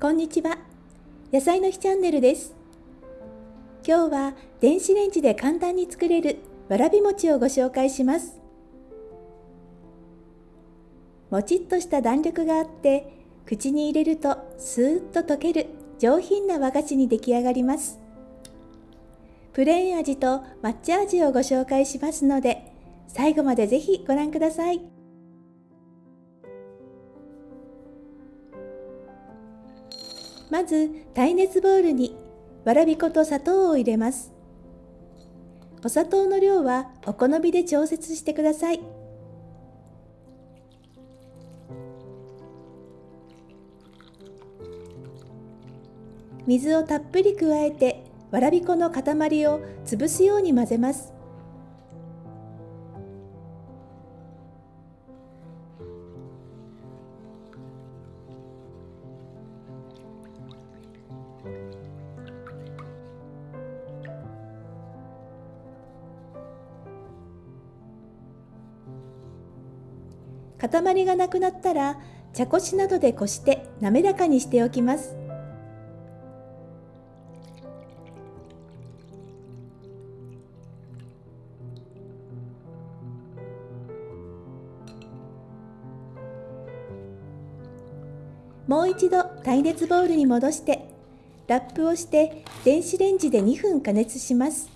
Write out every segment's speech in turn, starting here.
こんにちは。野菜の日チャンネルです。今日は電子レンジで簡単に作れるわらび餅をご紹介します。もちっとした弾力があって口に入れるとスーッと溶ける上品な和菓子に出来上がります。プレーン味と抹茶味をご紹介しますので最後までぜひご覧ください。まず耐熱ボウルにわらび粉と砂糖を入れます。お砂糖の量はお好みで調節してください。水をたっぷり加えてわらび粉の塊を潰すように混ぜます。塊がなくなったら茶こしなどでこして滑らかにしておきます。もう一度耐熱ボウルに戻してラップをして電子レンジで2分加熱します。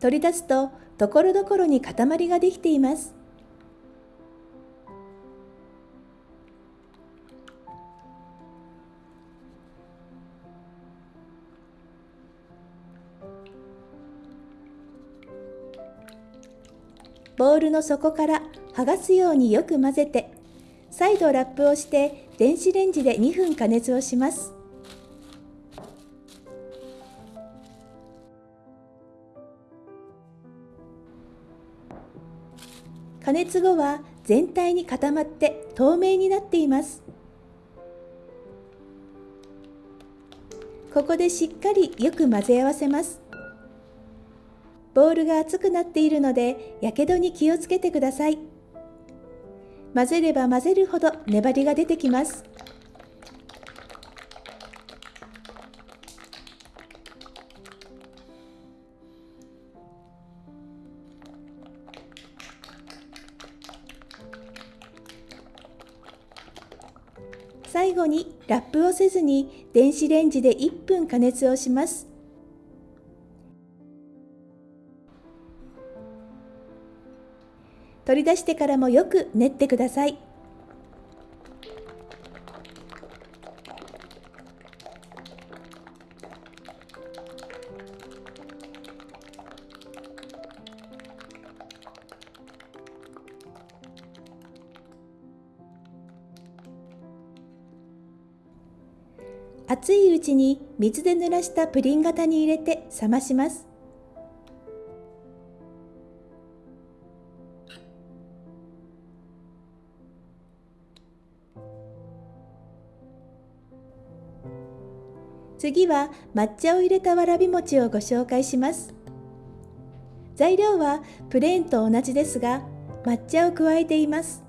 取り出すとところどころに塊ができています。ボウルの底から剥がすようによく混ぜて再度ラップをして電子レンジで2分加熱をします。加熱後は全体に固まって透明になっています。ここでしっかりよく混ぜ合わせます。ボウルが熱くなっているのでやけどに気をつけてください。混ぜれば混ぜるほど粘りが出てきます。最後にラップをせずに電子レンジで1分加熱をします。取り出してからもよく練ってください。熱いうちに水で濡らしたプリン型に入れて冷まします。次は抹茶を入れたわらび餅をご紹介します。材料はプレーンと同じですが抹茶を加えています。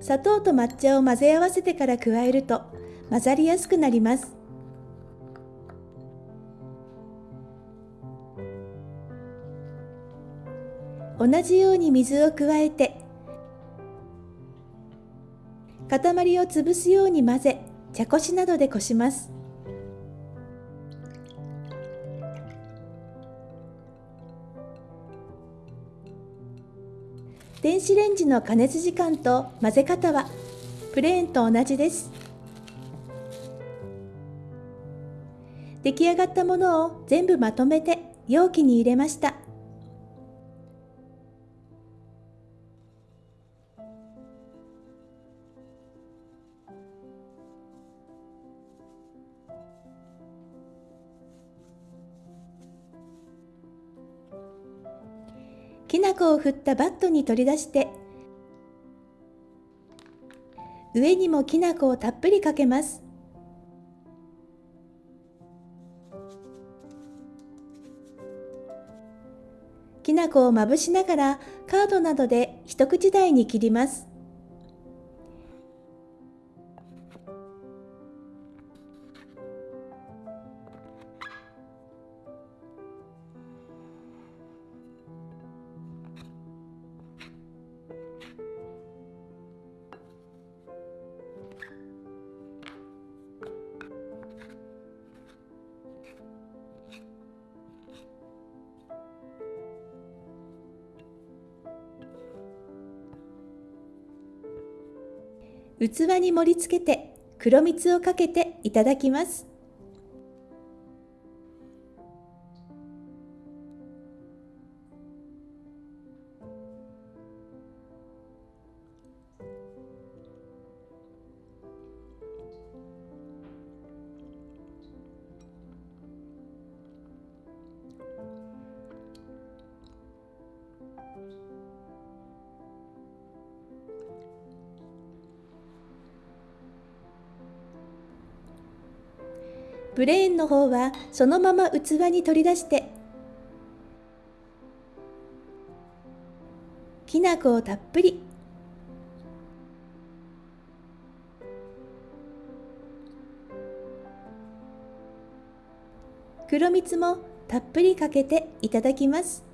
砂糖と抹茶を混ぜ合わせてから加えると混ざりやすくなります。同じように水を加えて塊を潰すように混ぜ茶こしなどでこします。電子レンジの加熱時間と混ぜ方はプレーンと同じです。出来上がったものを全部まとめて容器に入れました。きな粉を振ったバットに取り出して上にもきな粉をたっぷりかけます。な粉をまぶしながらカードなどで一口大に切ります。器に盛り付けて黒蜜をかけていただきます。プレーンの方はそのまま器に取り出してきな粉をたっぷり。黒蜜もたっぷりかけていただきます。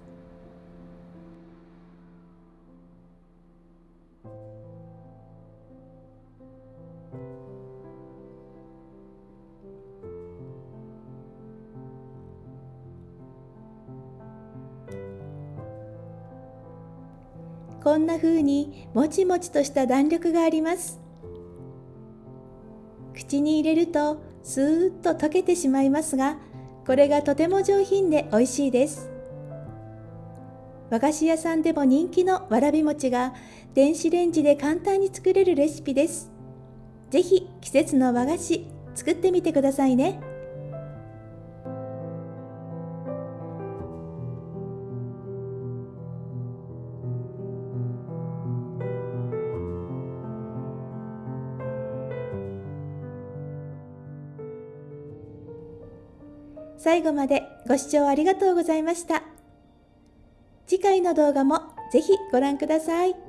こんな風にもちもちとした弾力があります。口に入れるとスーッと溶けてしまいますがこれがとても上品で美味しいです。和菓子屋さんでも人気のわらび餅が電子レンジで簡単に作れるレシピです。ぜひ季節の和菓子作ってみてくださいね。最後までご視聴ありがとうございました。次回の動画もぜひご覧ください。